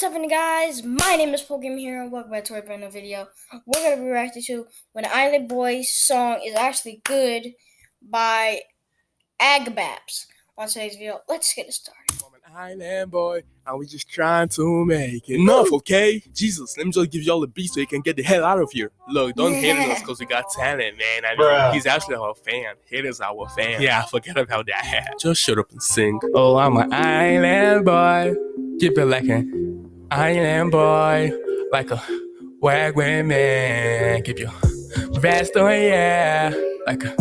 What's up, guys? My name is Pokemon here, and welcome back to a brand new video. We're gonna be reacting to "When Island Boys" song is actually good by Agabaps. On today's video, let's get it started. I'm an island boy, and we just trying to make it enough, okay? Jesus, let me just give y'all a beat so you can get the hell out of here. Look, don't hate on us because we got talent, man. I mean, Bruh. he's actually our fan. Haters our fan. Yeah, I forget about that. Just shut up and sing. Oh, I'm an island boy. Keep it like an island boy. Like a wagwan man. Keep your vest on, yeah. Like a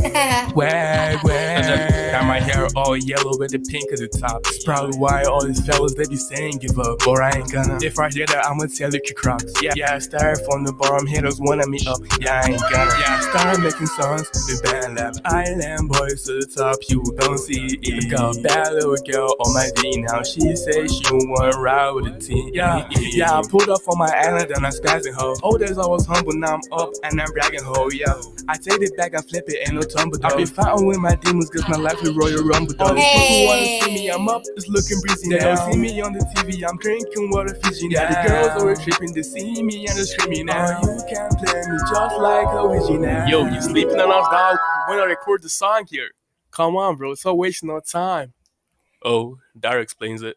wagwan. Got my hair all yellow with the pink at the top. It's probably why all these fellas they be saying give up. Or I ain't gonna. If I hear that, I'ma tell you crocs. Yeah, yeah, I started from the bottom, haters wanting me up. Yeah, I ain't gonna. Yeah, I started making songs the BandLab. Island boys to the top, you don't see it. Got a bad little girl on my D now. She say she wanna ride with the team. Yeah, yeah, I pulled up on my island and I'm spazzing her. Old days I was humble, now I'm up and I'm bragging ho. Yeah, I take it back, I flip it, ain't no tumble. I be fighting with my demons, cause my life is Royal Rumble. Though. People wanna see me, I'm up, it's looking breezy. They don't see me on the TV, I'm drinking water Fiji. Yeah, the girls always tripping, they see me and they're screaming now. Oh, you can play me just like Luigi now. Yo, you sleeping on us, dog? When I record the song here? Come on, bro, it's all wasting our time. Oh, Dara explains it.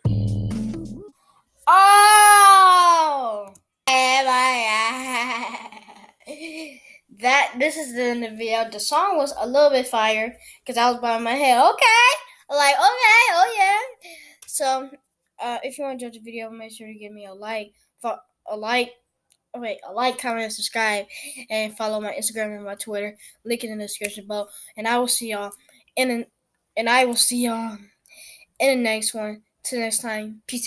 That this is the end of the video. The song was a little bit fire because I was bowing my head. Okay, like okay, oh yeah. So, uh, if you want to judge the video, make sure to give me a like, a like, oh, wait, a like, comment, and subscribe, and follow my Instagram and my Twitter. Link in the description below. And I will see y'all in, an, and I will see y'all in the next one. Till next time, peace.